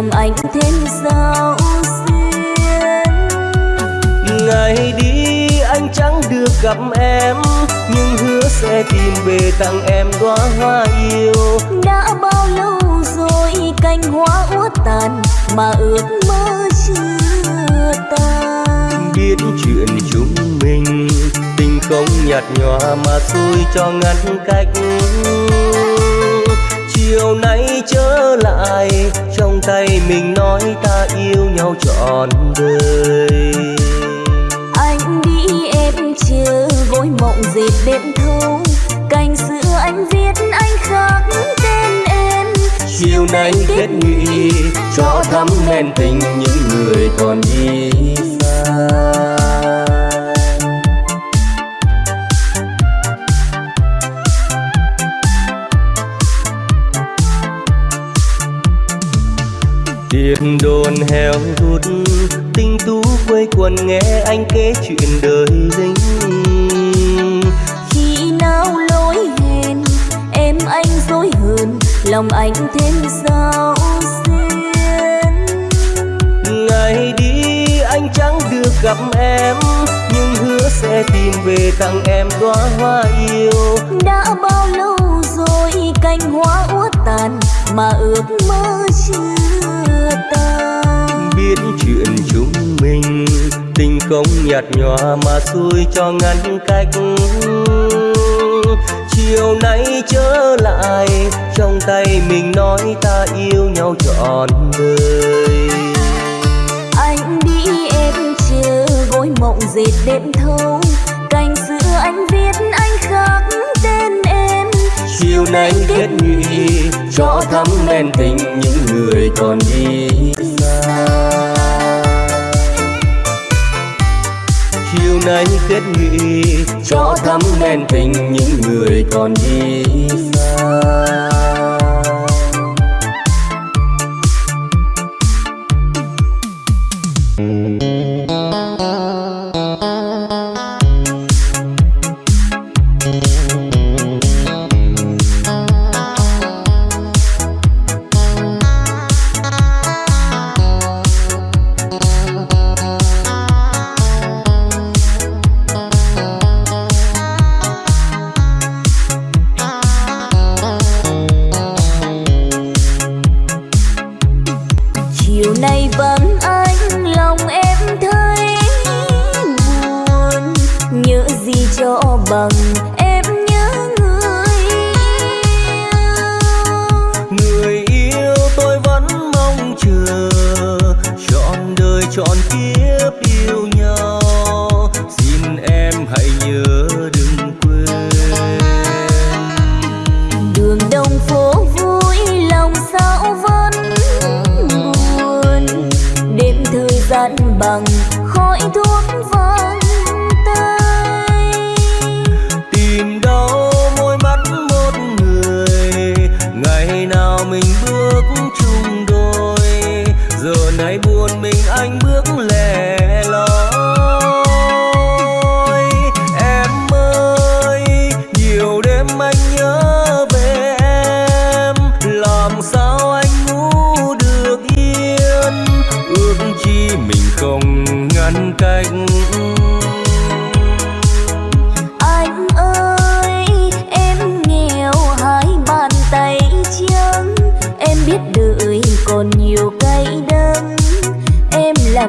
lòng anh thêm sao xuyên ngày đi anh chẳng được gặp em nhưng hứa sẽ tìm về tặng em đóa hoa yêu. Đã bao lâu rồi cành hoa úa tàn mà ước mơ chưa tan? Biết chuyện chúng mình tình không nhạt nhòa mà xui cho ngăn cách chiều nay trở lại trong tay mình nói ta yêu nhau trọn đời. Anh đi em chờ gối mộng dệt đêm thâu cành xưa anh viết anh khắc tên em. Chiều nay kết nghị cho thắm men tình những người còn đi xa tiền đồn heo hút tinh tú quây quần nghe anh kể chuyện đời lính khi nào lỗi hẹn em anh dối hơn lòng anh thêm sao xuyên ngày đi anh chẳng được gặp em nhưng hứa sẽ tìm về tặng em đóa hoa yêu. Đã bao lâu rồi cành hoa úa tàn mà ước mơ chưa biết chuyện chúng mình. Tình không nhạt nhòa mà xui cho ngăn cách. Chiều nay trở lại, trong tay mình nói ta yêu nhau trọn đời. Anh đi em chưa gối mộng dệt đêm chiều nay kết nghị cho thắm men tình những người còn đi xa. Chiều nay kết nghị cho thắm men tình những người còn đi xa.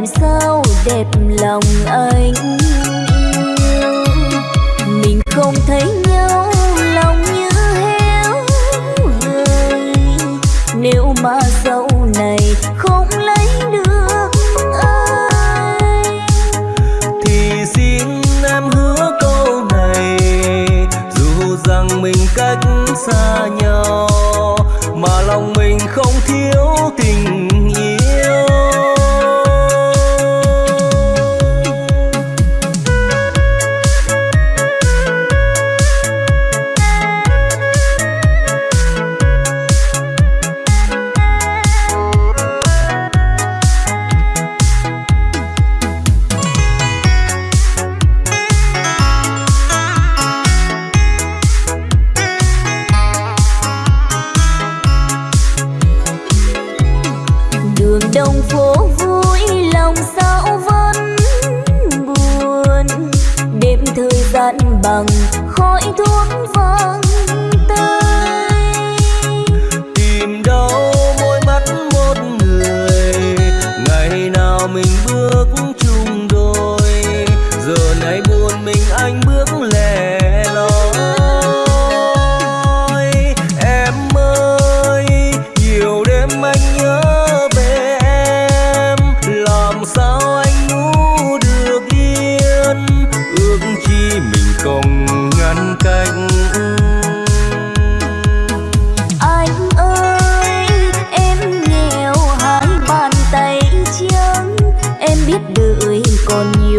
Làm sao đẹp lòng anh?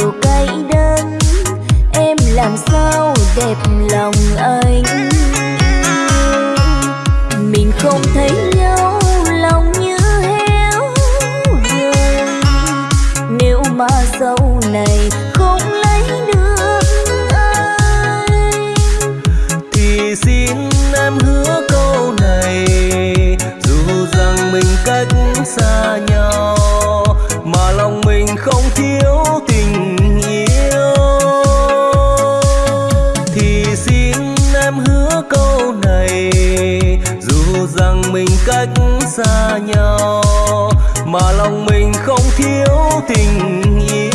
Điều cay đắng. Em làm sao đẹp lòng anh? Mình không thấy nhau lòng như héo người nếu mà sau này không lấy được anh, thì xin em hứa câu này. Dù rằng mình cách xa nhau mình cách xa nhau mà lòng mình không thiếu tình yêu.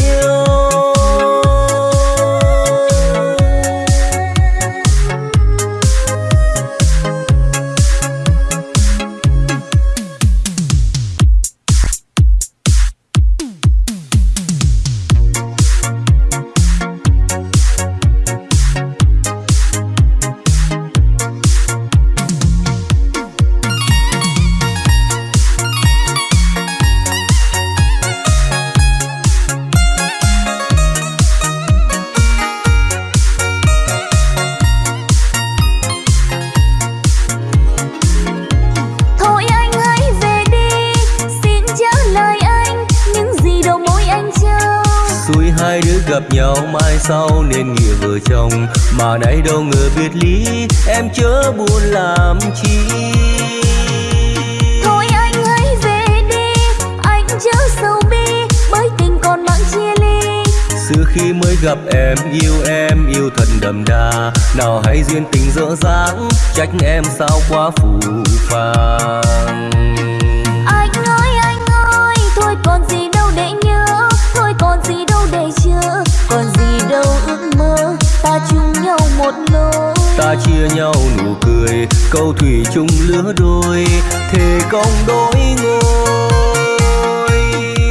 Ta chia nhau nụ cười câu thủy chung lứa đôi thề công đôi ngôi.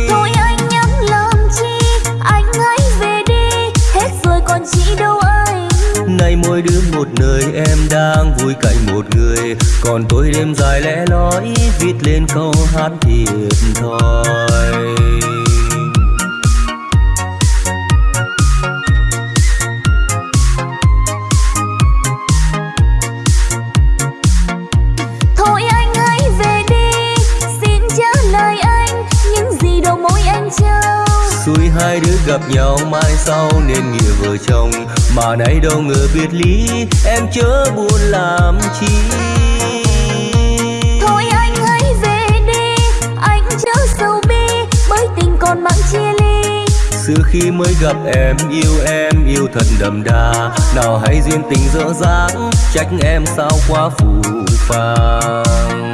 Thôi anh nhắm làm chi Anh hãy về đi Hết rồi còn chỉ đâu anh. Nay mỗi đứa một nơi em đang vui cạnh một người. Còn tôi đêm dài lẽ loi viết lên câu hát thiệt thòi gặp nhau mai sau nên nghĩa vợ chồng. Mà nay đâu ngờ biệt ly em chớ buồn làm chi. Thôi anh hãy về đi Anh chớ sầu bi Bởi tình còn mặn chia ly. Xưa khi mới gặp em yêu em yêu thật đậm đà. Nào hay duyên tình dở dáng trách em sao quá phù phàng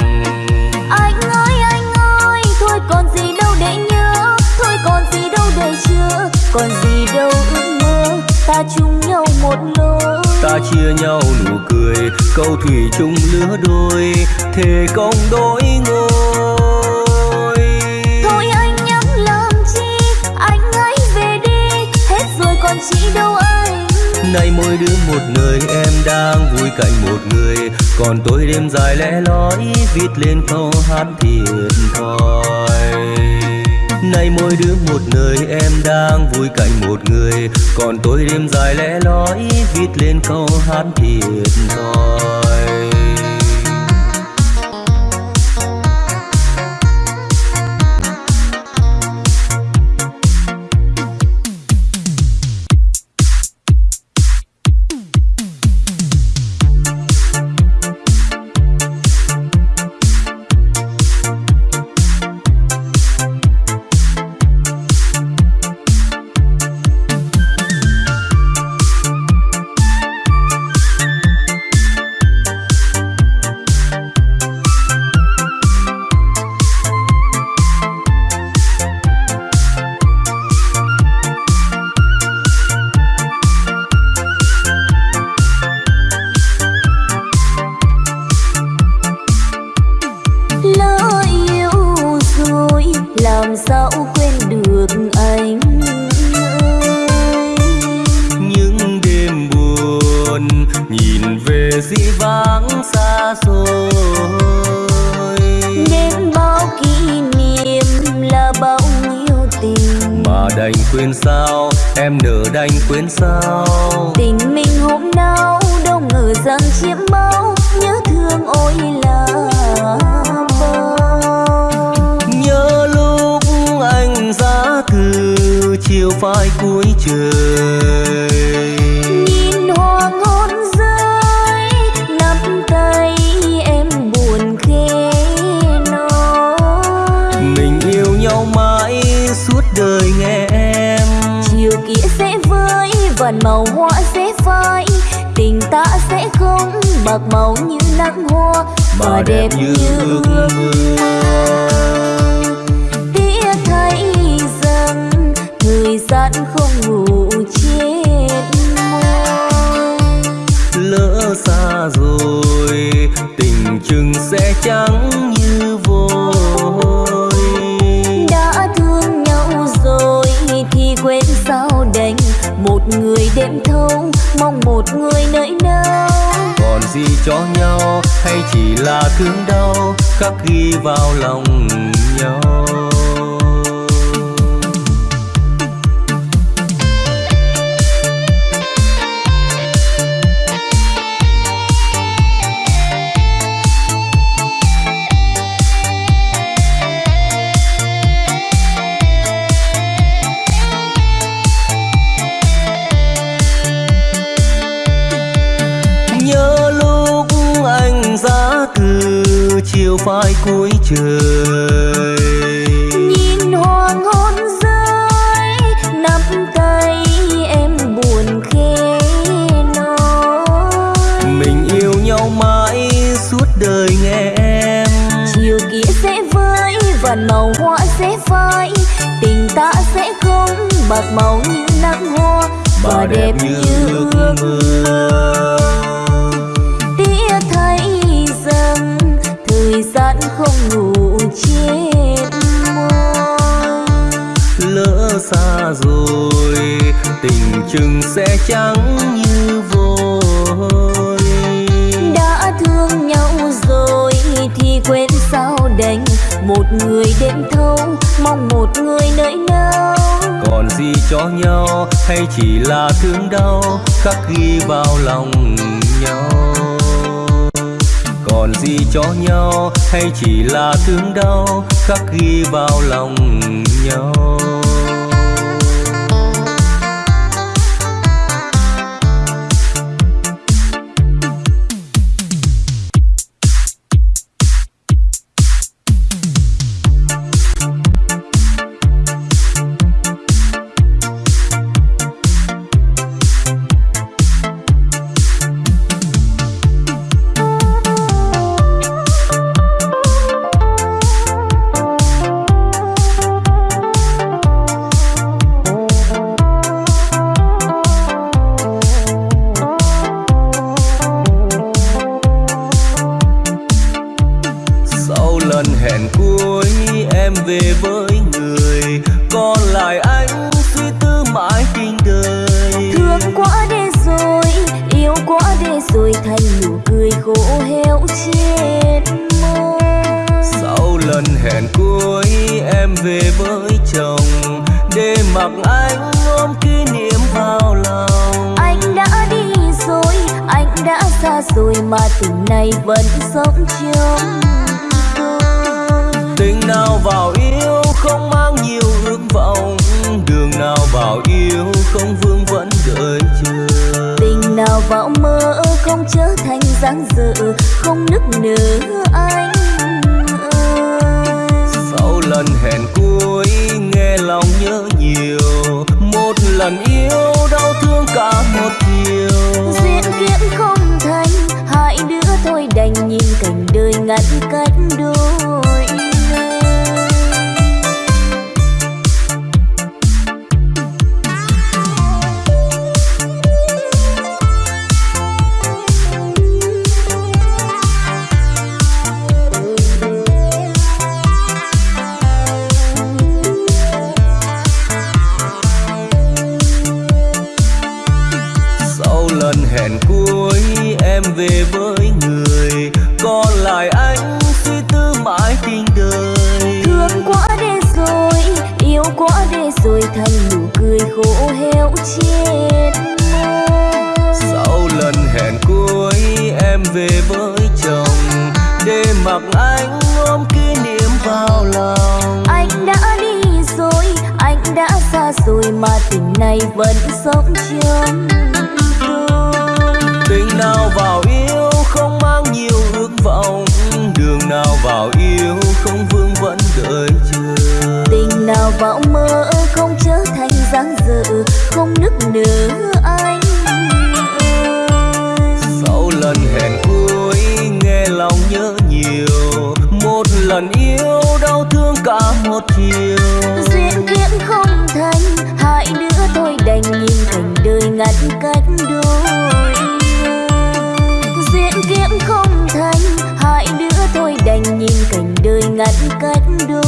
ta chung nhau một lối. Ta chia nhau nụ cười câu thủy chung lứa đôi thề công đôi ngôi. Thôi anh nhắm làm chi anh hãy về đi hết rồi còn chi đâu anh. Nay mỗi đứa một người em đang vui cạnh một người. Còn tôi đêm dài lẽ lói viết lên câu hát thiệt thòi nay mỗi đứa một nơi, em đang vui cạnh một người. Còn tôi đêm dài lẽ lói viết lên câu hát thiệt thòi. cho nhau hay chỉ là thương đau khắc ghi vào lòng nhau? trời. Nhìn hoàng hôn rơi nắm tay em buồn khẽ nói. Mình yêu nhau mãi suốt đời nghe em. Chiều kia sẽ vơi và màu hoa sẽ phai. Tình ta sẽ không bạc màu như nắng hoa và đẹp như ước mơ. lỡ xa rồi tình chừng sẽ trắng như vôi. Đã thương nhau rồi thì quên sao đành. Một người đêm thâu mong một người nơi nào còn gì cho nhau hay chỉ là thương đau khắc ghi vào lòng nhau. Còn gì cho nhau hay chỉ là thương đau khắc ghi vào lòng nhau? Về với người. Còn lại anh suy tư mãi tình đời. Thương quá để rồi yêu quá để rồi thành nụ cười khổ héo chết sau lần hẹn cuối em về với chồng. Để mặc anh ôm kỷ niệm vào lòng. Anh đã đi rồi anh đã xa rồi mà tình này vẫn sống trong vào mơ không trở thành dáng dở không nức nở anh sau lần hẹn cuối nghe lòng nhớ nhiều. Một lần yêu đau thương cả một chiều. Duyên kiếp không thành hai đứa thôi đành nhìn cảnh đời ngăn cách đôi. Kiếp không thành hai đứa tôi đành nhìn cảnh đời ngăn cách đôi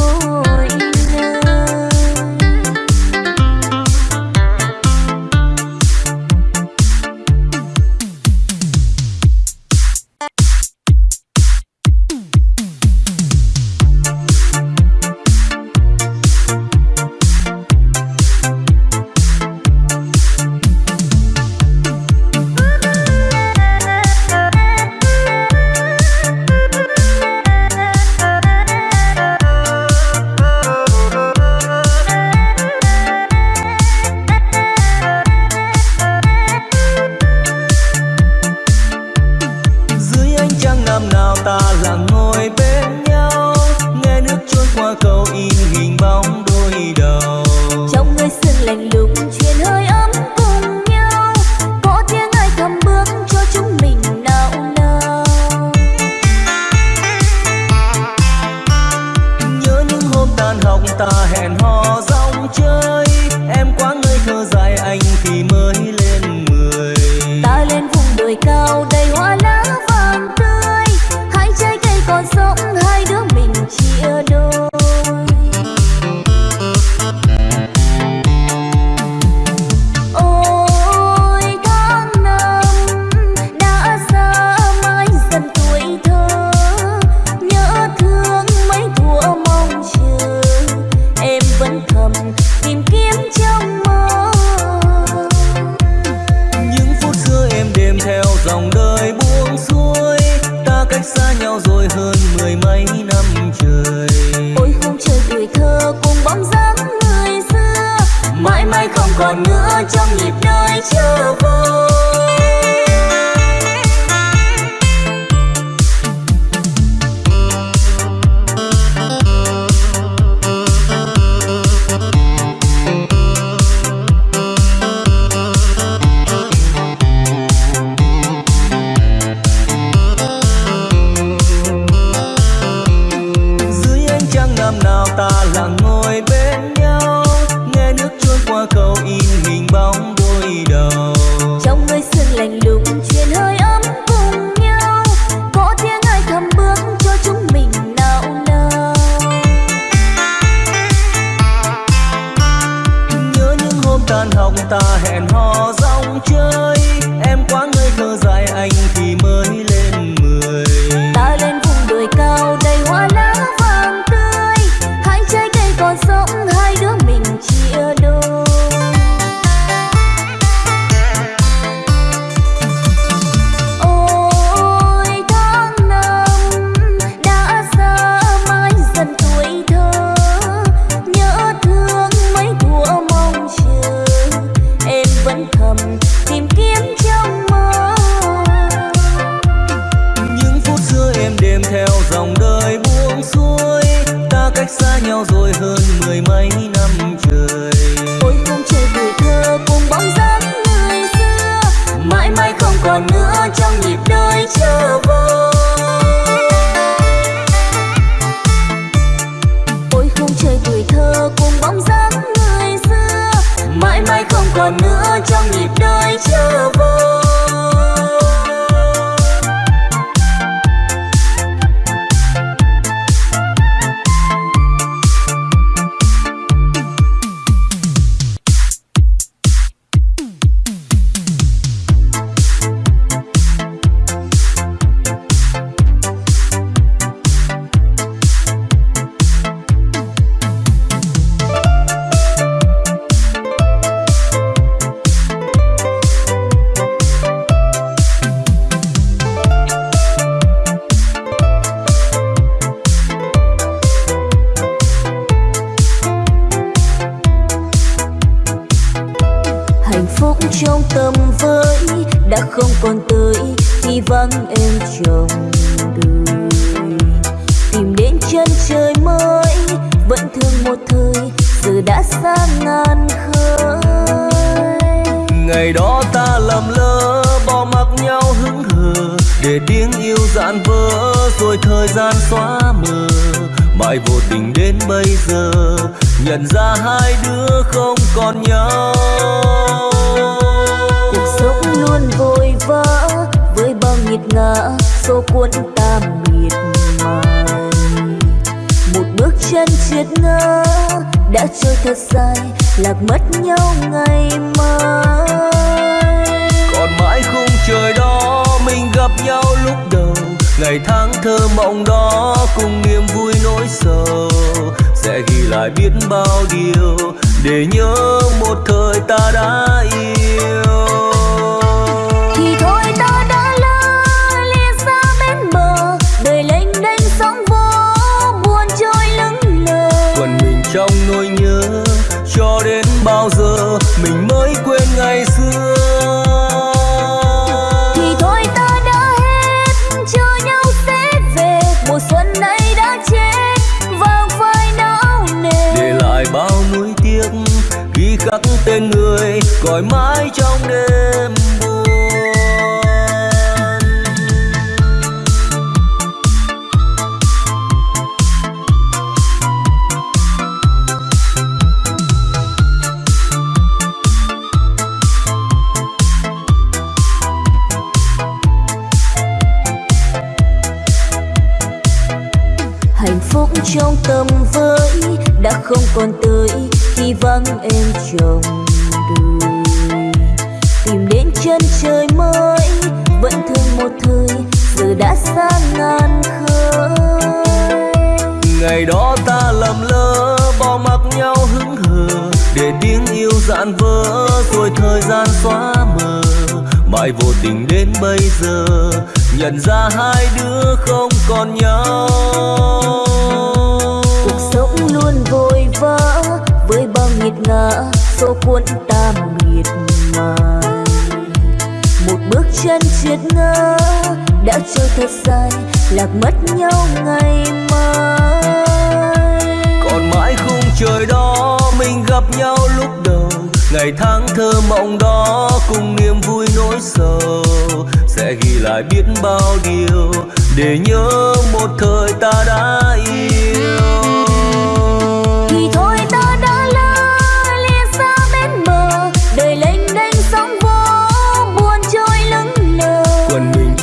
tiếng yêu dạn vỡ rồi thời gian xóa mờ. Mãi vô tình đến bây giờ nhận ra hai đứa không còn nhau. Cuộc sống luôn vội vã với bao nghiệt ngã số cuốn ta miệt mài. Một bước chân triệt ngã đã trôi thật dài lạc mất nhau ngày mai. Còn mãi khung trời đó gặp nhau lúc đầu. Ngày tháng thơ mộng đó cùng niềm vui nỗi sầu. Sẽ ghi lại biết bao điều để nhớ một thời ta đã yêu. Thì thôi ta đã lỡ lìa xa bên bờ đời lênh đênh sóng vỗ buồn trôi lững lờ. Quần mình trong nỗi nhớ cho đến bao giờ mình tên người, gọi mãi trong đêm buồn. Hạnh phúc trong tâm với đã không còn tới khi vắng em trong đời. Tìm đến chân trời mới, vẫn thương một thời, giờ đã xa ngàn khơi. Ngày đó ta lầm lỡ bỏ mặc nhau hững hờ, để tiếng yêu dạn vỡ, rồi thời gian xóa mờ. Mãi vô tình đến bây giờ, nhận ra hai đứa không còn nhau. Nghiệt ngã số cuốn ta miệt mài. Một bước chân triệt ngã, đã trôi thật dài, lạc mất nhau ngày mai. Còn mãi khung trời đó, mình gặp nhau lúc đầu. Ngày tháng thơ mộng đó, cùng niềm vui nỗi sầu. Sẽ ghi lại biết bao điều, để nhớ một thời ta đã yêu.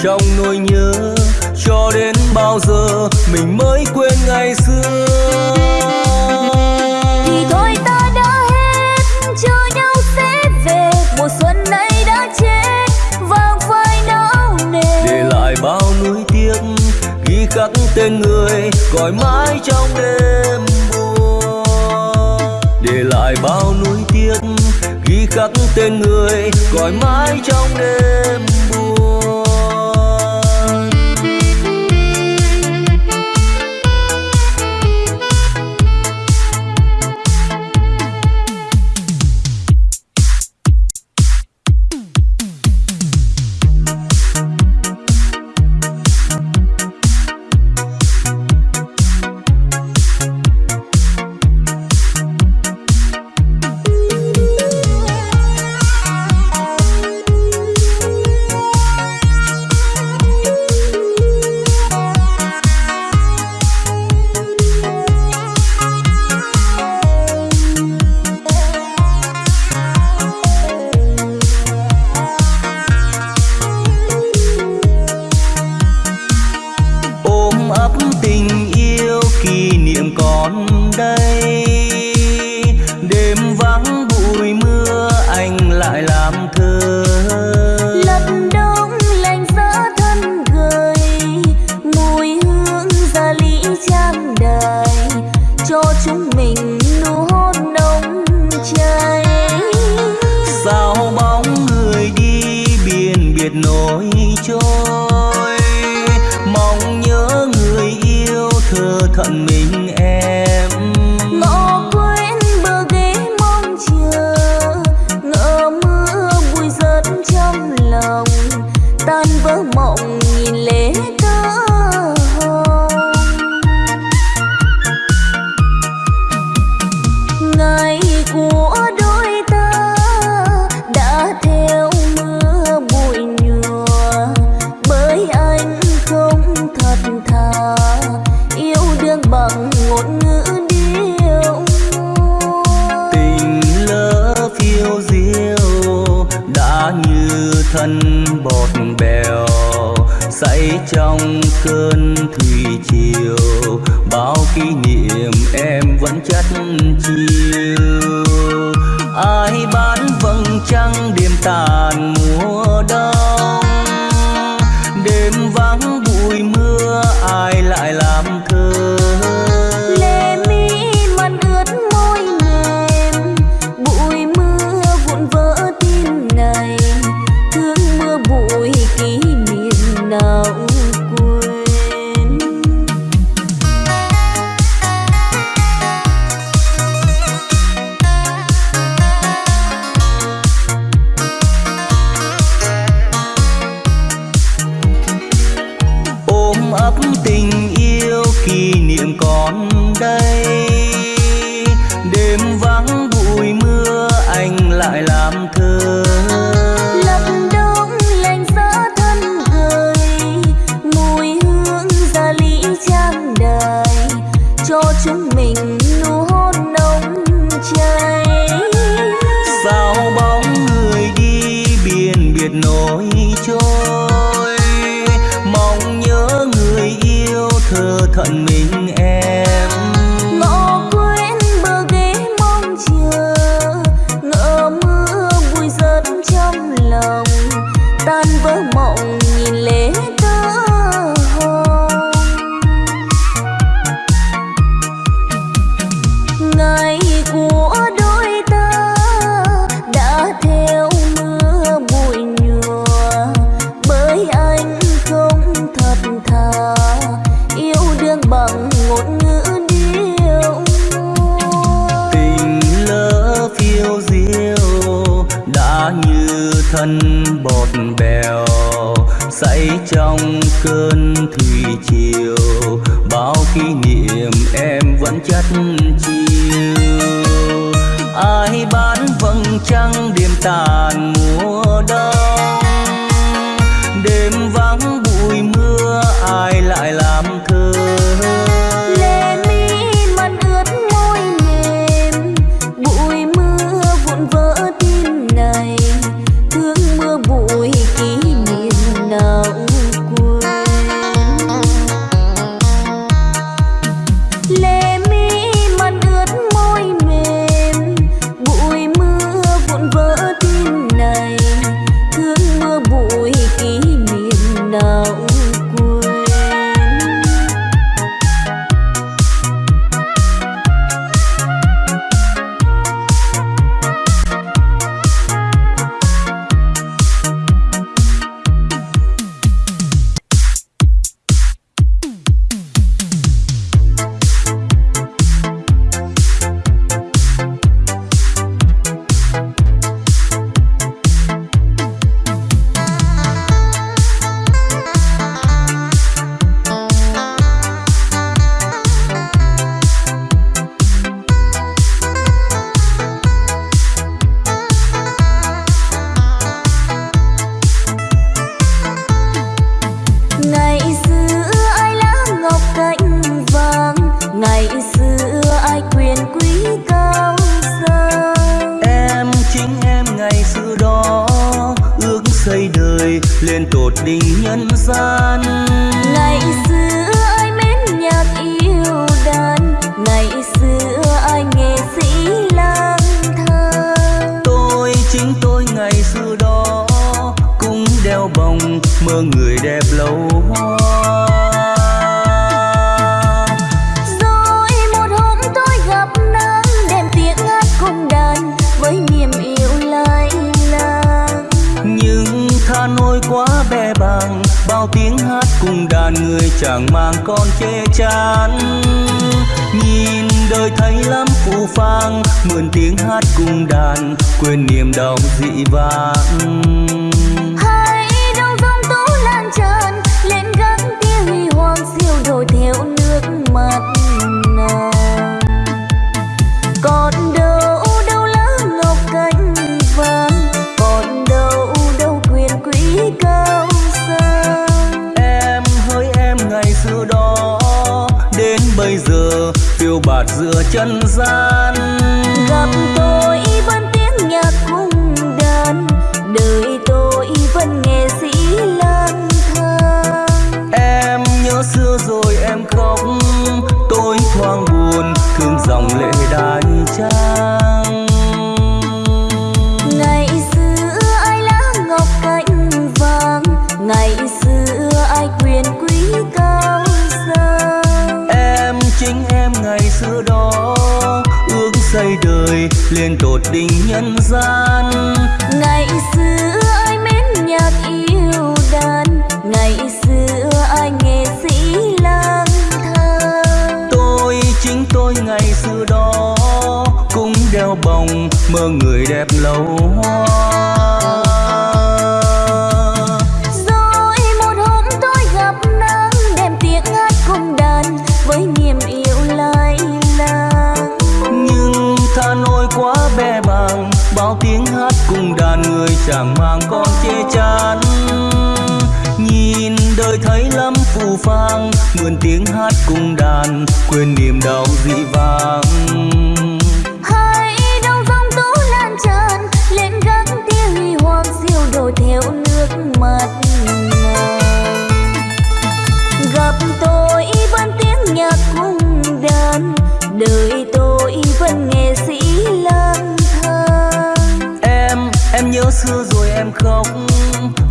Trong nỗi nhớ cho đến bao giờ mình mới quên ngày xưa. Thì thôi ta đã hết chờ nhau sẽ về. Mùa xuân này đã chết vàng phai não nề để lại bao nuối tiếc ghi khắc tên người gọi mãi trong đêm buồn. Để lại bao nuối tiếc ghi khắc tên người gọi mãi trong đêm buồn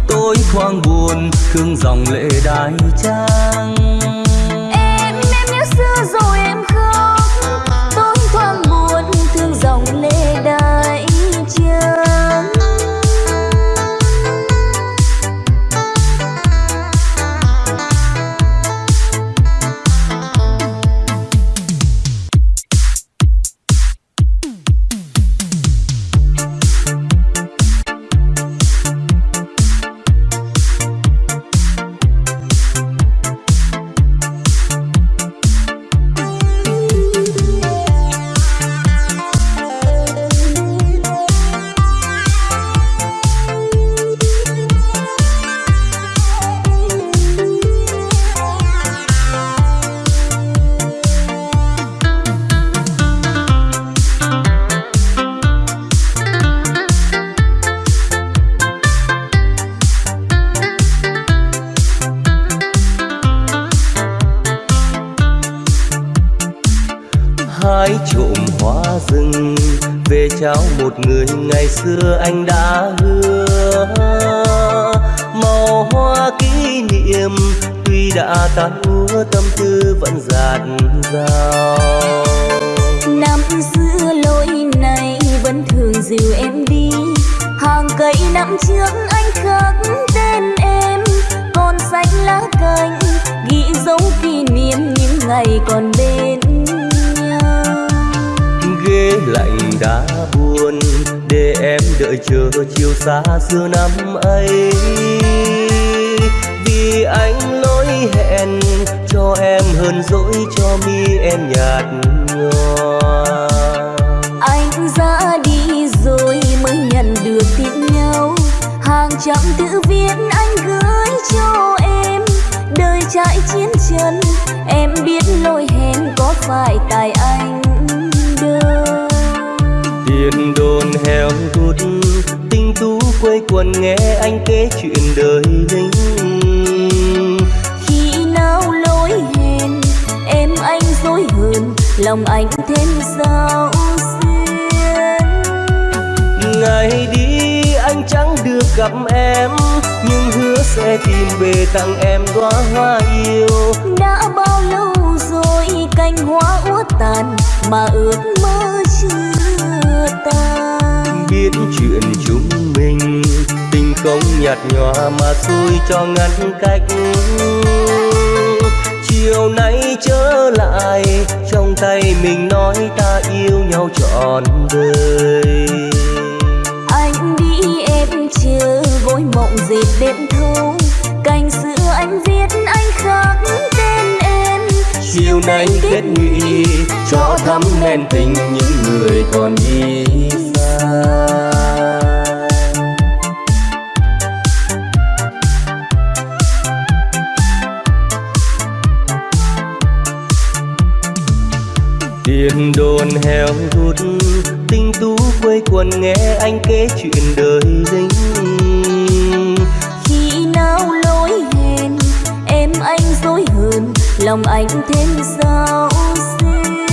tối thoáng buồn thương dòng lệ đai trang được tin nhau. Hàng trăm tự viết anh gửi cho em. Đời trải chiến chân em biết lỗi hẹn có phải tại anh tiền đồn heo hút tinh tú quây quần nghe anh kể chuyện đời lính khi nào lối hẹn em anh dối hơn lòng anh thêm sao xuyên ngày đi gặp em nhưng hứa sẽ tìm về tặng em đóa hoa yêu. Đã bao lâu rồi cành hoa úa tàn mà ước mơ chưa tan? Biết chuyện chúng mình tình không nhạt nhòa mà xui cho ngăn cách. Chiều nay trở lại trong tay mình nói ta yêu nhau trọn đời dệt đêm thâu cành xưa anh viết anh khắc tên em. Chiều nay kết nghị cho thắm men tình những người còn đi xa tiền đồn heo hút tinh tú quây quần nghe anh kể chuyện đời lính lòng anh thêm sao xuyên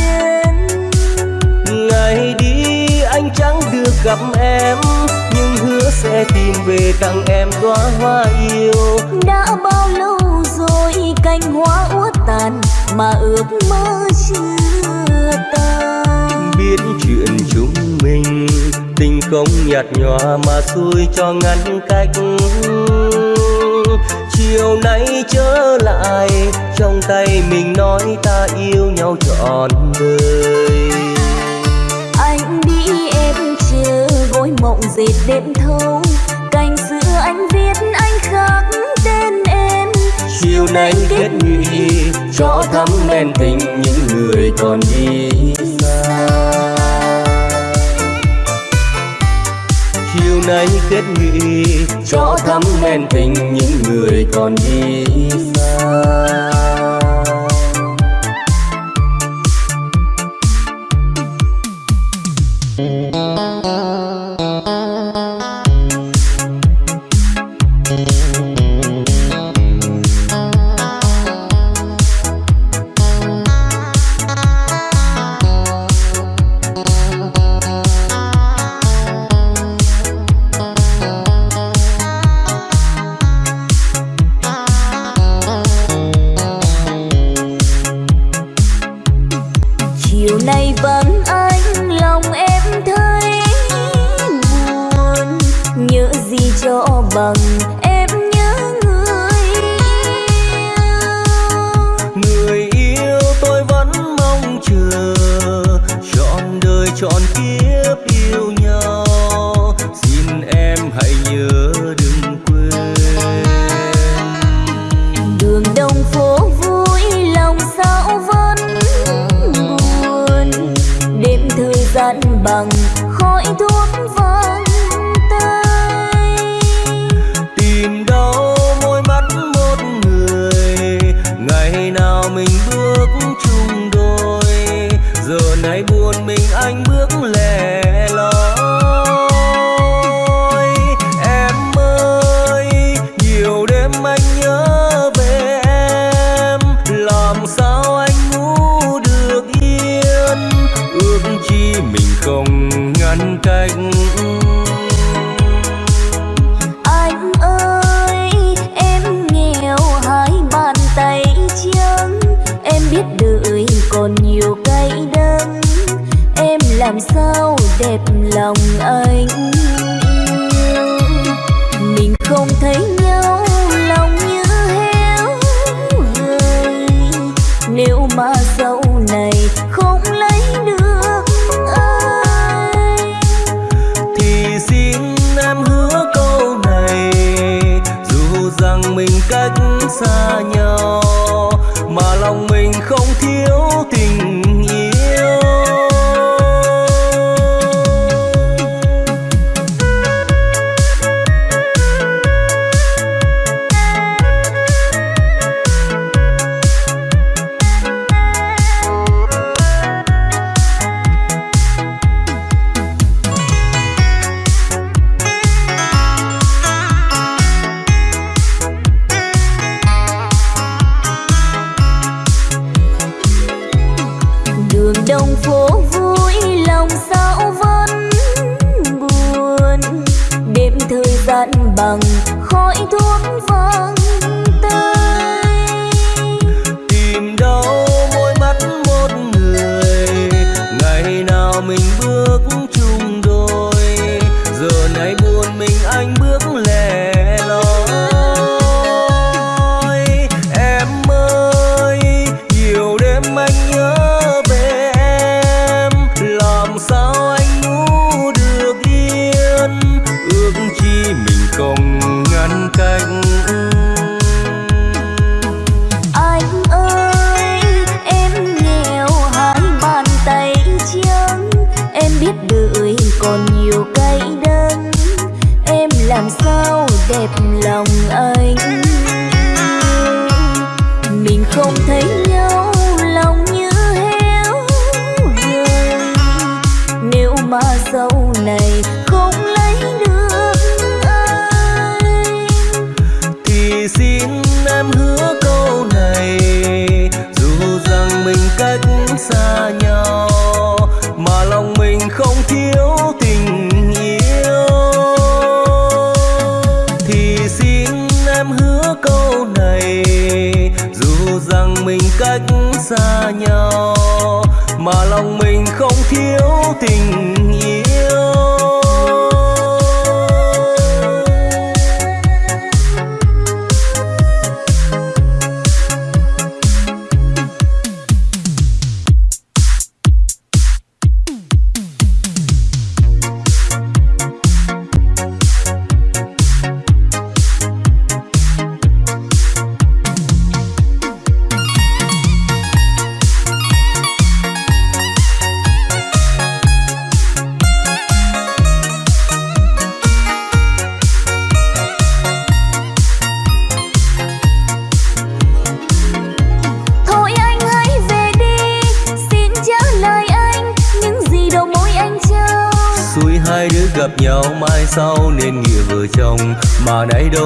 ngày đi anh chẳng được gặp em nhưng hứa sẽ tìm về tặng em đóa hoa yêu. Đã bao lâu rồi cành hoa úa tàn mà ước mơ chưa tan? Biết chuyện chúng mình tình không nhạt nhòa mà xui cho ngăn cách chiều nay trở lại trong tay mình nói ta yêu nhau trọn đời. Anh đi em chờ gối mộng dệt đêm thâu. Cành xưa anh viết anh khắc tên em. Chiều nay kết nghị cho thắm men tình những người còn đi xa nay kết nghị cho thắm men tình những người còn đi xa.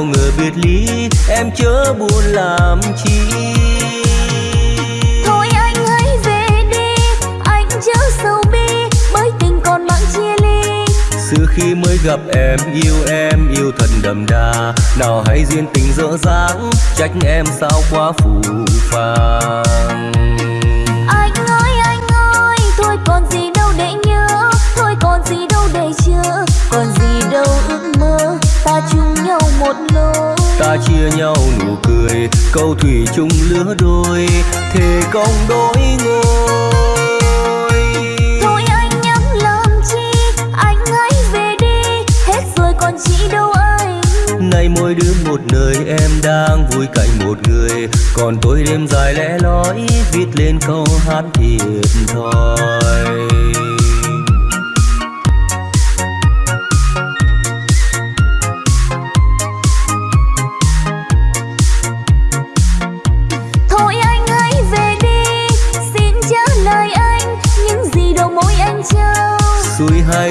đâu ngờ biệt ly em chớ buồn làm chi. Thôi anh hãy về đi anh chớ sầu bi bởi tình còn mang chia ly. Xưa khi mới gặp em yêu em yêu thật đậm đà. Nào hãy duyên tình dở dáng trách em sao quá phù phàng. một lối. Ta chia nhau nụ cười câu thủy chung lứa đôi thề công đôi ngôi. Thôi anh nhắc làm chi anh hãy về đi hết rồi còn chị đâu anh. Nay mỗi đứa một nơi em đang vui cạnh một người. Còn tôi đêm dài lẽ lói viết lên câu hát thiệt thòi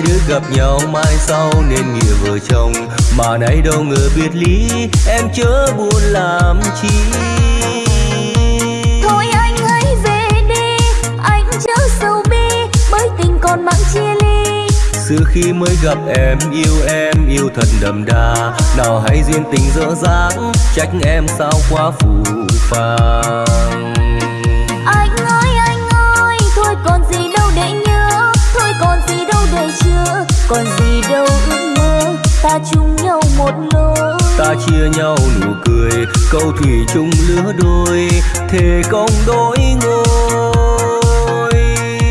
hai đứa gặp nhau mai sau nên nghĩa vợ chồng. Mà nay đâu ngờ biệt lý em chớ buồn làm chi. Thôi anh hãy về đi anh chớ sầu bi bởi tình còn mặn chia ly. Xưa khi mới gặp em yêu em yêu thật đậm đà. Nào hãy duyên tình dở dáng trách em sao quá phù phàng. còn gì đâu ước mơ. Ta chung nhau một lối. Ta chia nhau nụ cười câu thủy chung lứa đôi. Thề không đôi ngôi.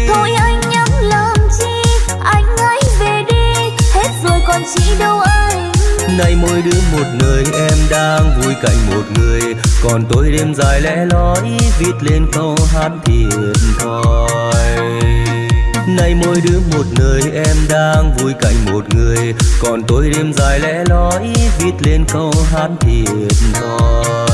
Thôi anh nhắm làm chi? Anh hãy về đi. Hết rồi còn chị đâu anh? Nay mỗi đứa một nơi em đang vui cạnh một người. Còn tôi đêm dài lẻ loi viết lên câu hát thiệt thòi. Nay mỗi đứa một nơi em đang vui cạnh một người. Còn tôi đêm dài lẽ lói viết lên câu hát thiệt thòi.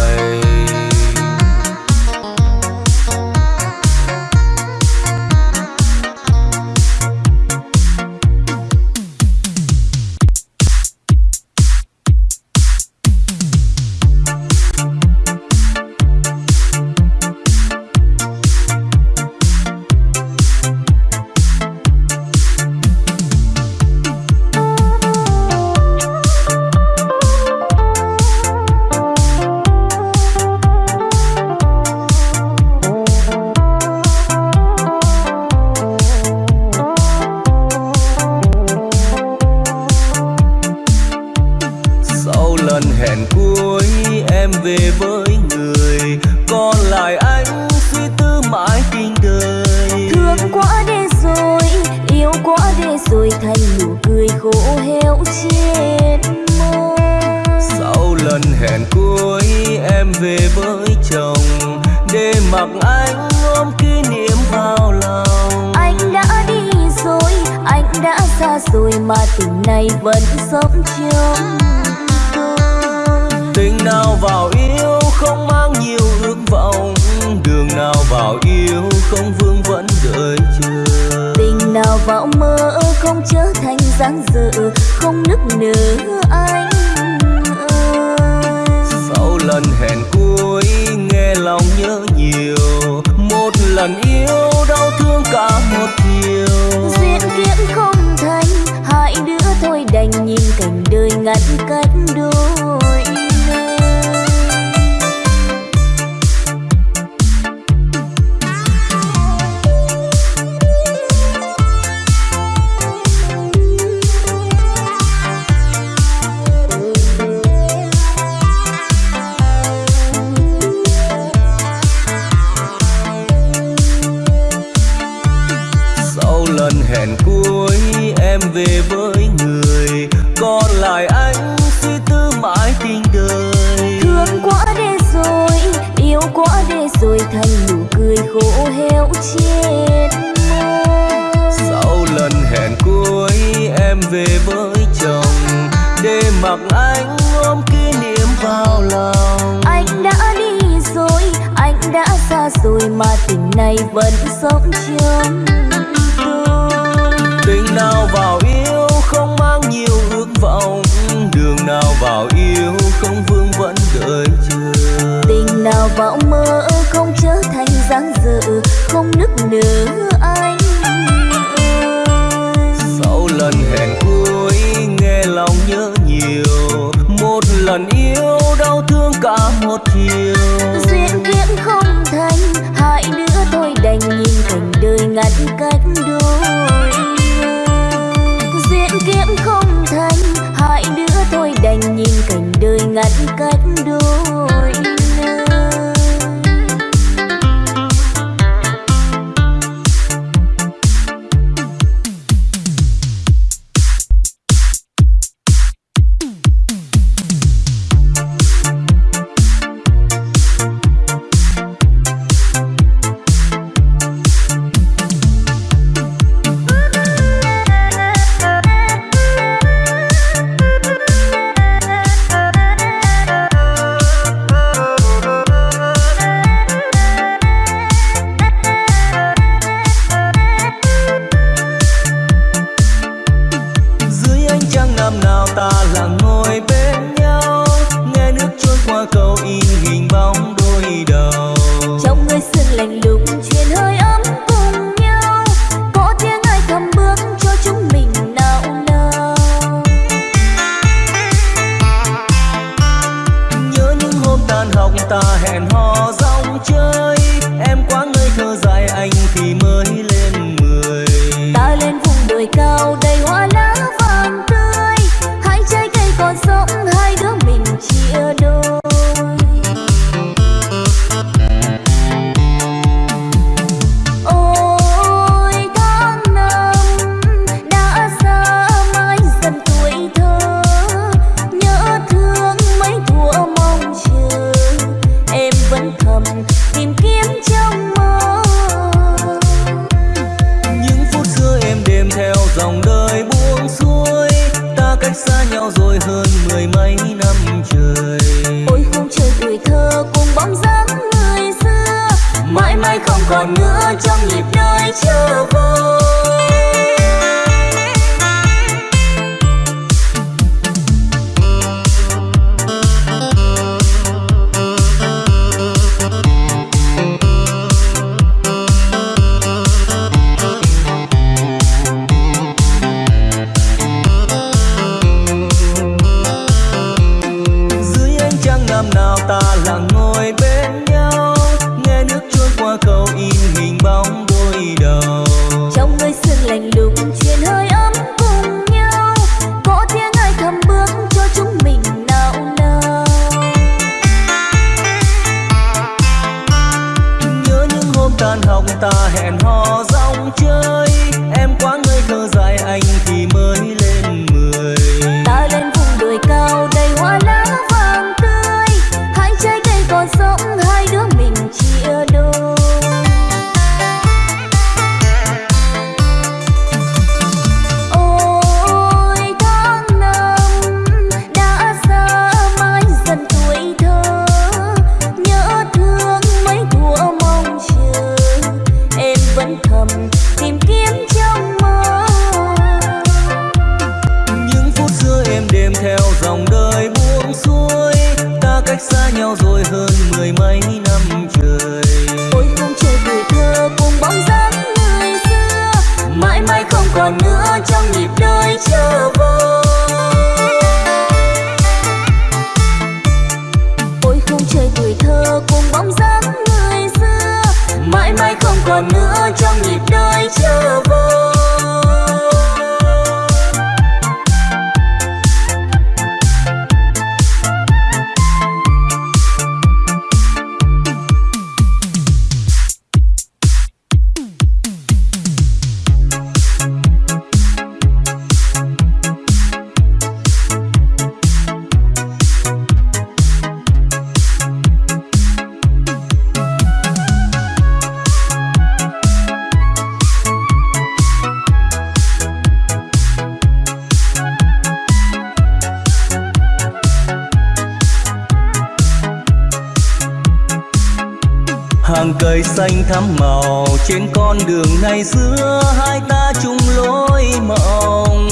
Cây xanh thắm màu. Trên con đường ngày xưa hai ta chung lối mộng.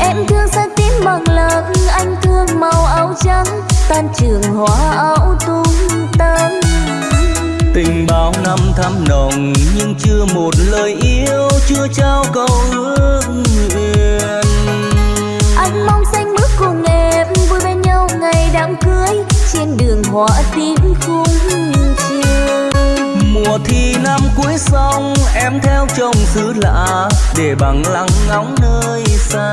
Em thương sắc tím bằng lặng anh thương màu áo trắng. Tan trường hoa áo tung tăng. Tình bao năm thắm nồng nhưng chưa một lời yêu chưa trao câu ước nguyện. Anh mong xanh bước cùng em vui bên nhau ngày đám cưới. Trên đường hoa tím khung mùa thi năm cuối xong em theo chồng xứ lạ để bằng lăng ngóng nơi xa.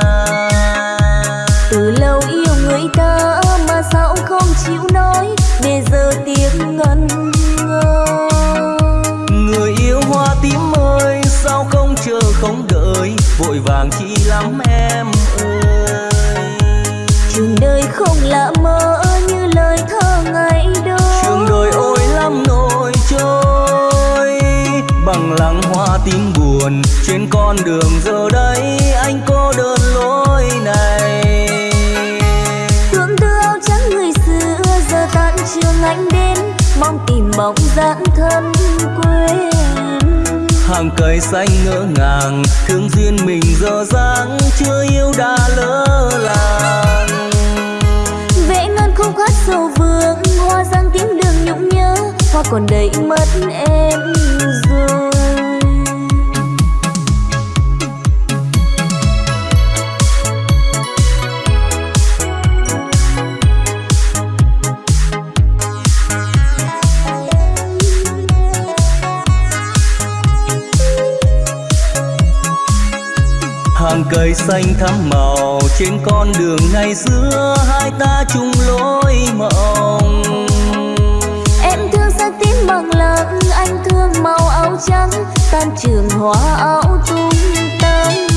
Từ lâu yêu người ta mà sao không chịu nói để giờ tiếng ngân ngơ người yêu hoa tím ơi sao không chờ không đợi vội vàng chi lắm em ơi. Trường đời không lạ mơ như lời thơ ngày đó. Trường đời ôi lắm nỗi trôi bằng lăng hoa tím buồn. Trên con đường giờ đây anh cô đơn lối này. Thương tư áo trắng người xưa giờ tan trường anh đến. Mong tìm bóng dáng thân quên. Hàng cây xanh ngỡ ngàng thương duyên mình giờ dáng chưa yêu đã lỡ làng. Vẽ ngân khúc hát sầu vương hoa giang tím đường nhung nhớ hoa còn đầy mất em rồi? Hàng cây xanh thắm màu trên con đường ngày xưa, hai ta chung lối mộng. Trắng tan trường hoa áo tung tăng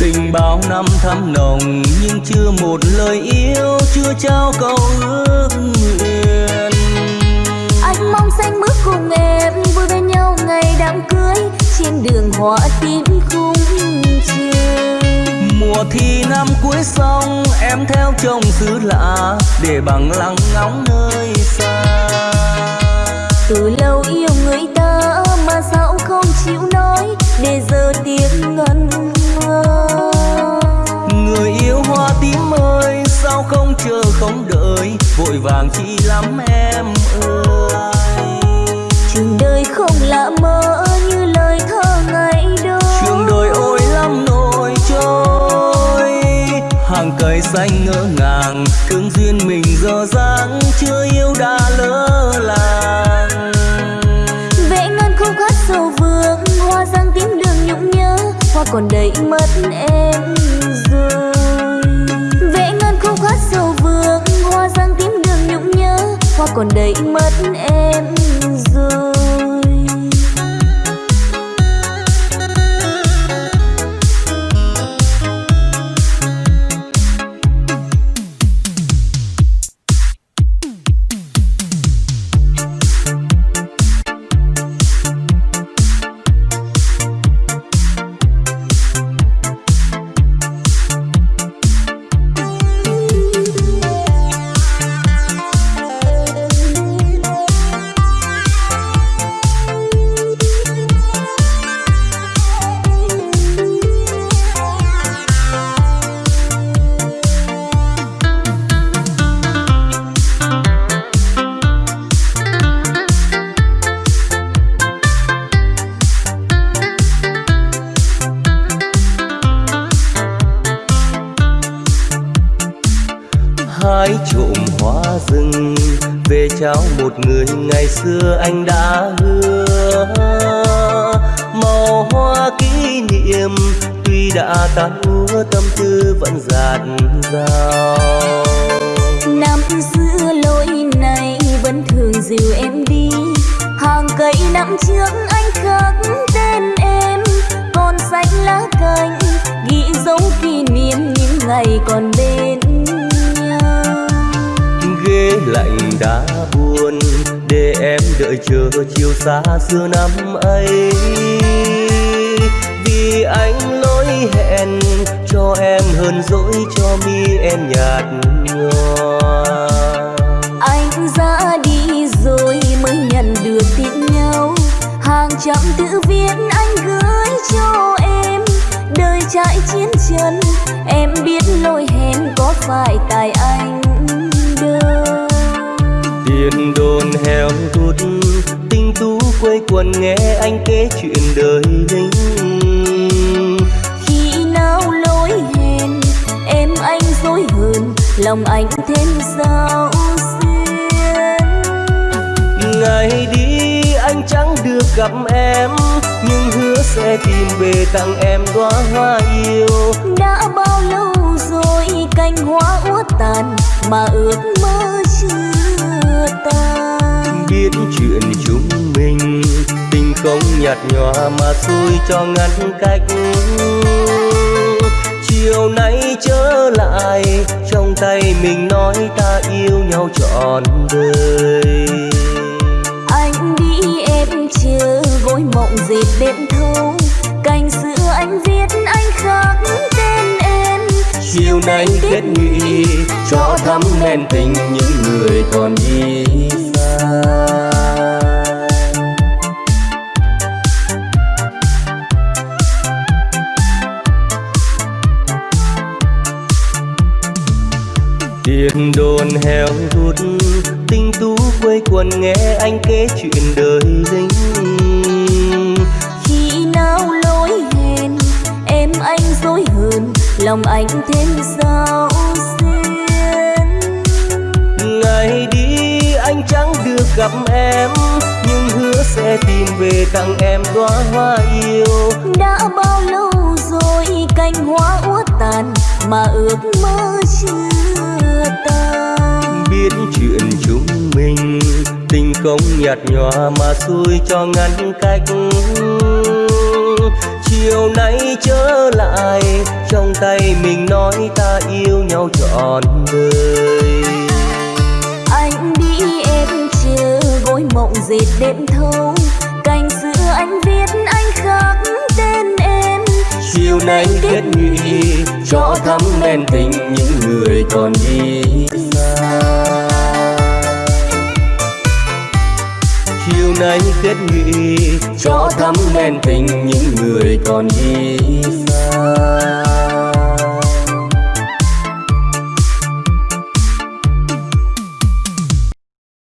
tình bao năm thắm nồng nhưng chưa một lời yêu chưa trao câu ước nguyện. Anh mong xanh bước cùng em vui bên nhau ngày đám cưới trên đường hoa tím khung mùa thi năm cuối xong em theo chồng xứ lạ để bằng lăng ngóng nơi xa. Từ lâu yêu người ta mà sao không chịu nói để giờ tiếng ngân ngơ. Người yêu hoa tím ơi sao không chờ không đợi? Vội vàng chi lắm em ơi. Trường đời không lạ mơ như lời thơ ngày đó. Trường đời ôi lắm nỗi trôi. Hàng cây xanh ngỡ ngàng thương duyên mình giờ dáng chưa yêu đã lỡ làng hoa còn đầy mất em rồi vẽ ngân khúc hát sầu vương hoa giang tím đường nhũng nhớ. Hoa còn đầy mất em rồi trao một người ngày xưa anh đã hứa. Màu hoa kỷ niệm tuy đã tan úa tâm tư vẫn dạt dào. Năm xưa lối này vẫn thường dìu em đi. Hàng cây năm trước anh khắc tên em. Còn xanh lá cành ghi dấu kỷ niệm những ngày còn bên nhau. Ghế lạnh đã buồn để em đợi chờ chiều xa xưa năm ấy. Vì anh lỗi hẹn cho em hơn dỗi cho mi em nhạt nhòa. Anh ra đi rồi mới nhận được tin nhau. Hàng trăm tự viết anh gửi cho em. Đời trải chiến chân em biết lỗi hẹn có phải tại anh. Đồn heo hút tinh tú quây quần nghe anh kể chuyện đời lính khi nào lỗi hẹn em anh dối hơn lòng anh thêm sao ngày đi anh chẳng được gặp em nhưng hứa sẽ tìm về tặng em đóa hoa yêu. Đã bao lâu rồi cành hoa úa tàn mà ước mơ chưa biết chuyện chúng mình. Tình không nhạt nhòa mà xui cho ngăn cách. Chiều nay trở lại trong tay mình nói ta yêu nhau trọn đời. Chưa gối mộng dệt đêm thâu cành xưa anh viết anh khắc tên em. Chiều nay kết nghị cho thắm men tình những người còn đi tiền đồn heo hút, tinh tú quây quần nghe anh kể chuyện đời lính khi nào lối hẹn, em anh dối hơn lòng anh thêm sao? Gặp em nhưng hứa sẽ tìm về tặng em đóa hoa yêu. Đã bao lâu rồi cành hoa úa tàn mà ước mơ chưa tan? Biết chuyện chúng mình tình không nhạt nhòa mà xui cho ngăn cách. Chiều nay trở lại trong tay mình nói ta yêu nhau trọn đời mộng dệt đêm thâu. Cành xưa anh viết anh khắc tên em. Chiều nay kết nghị cho thắm men tình những người còn đi xa. Chiều nay kết nghị cho thắm men tình những người còn đi xa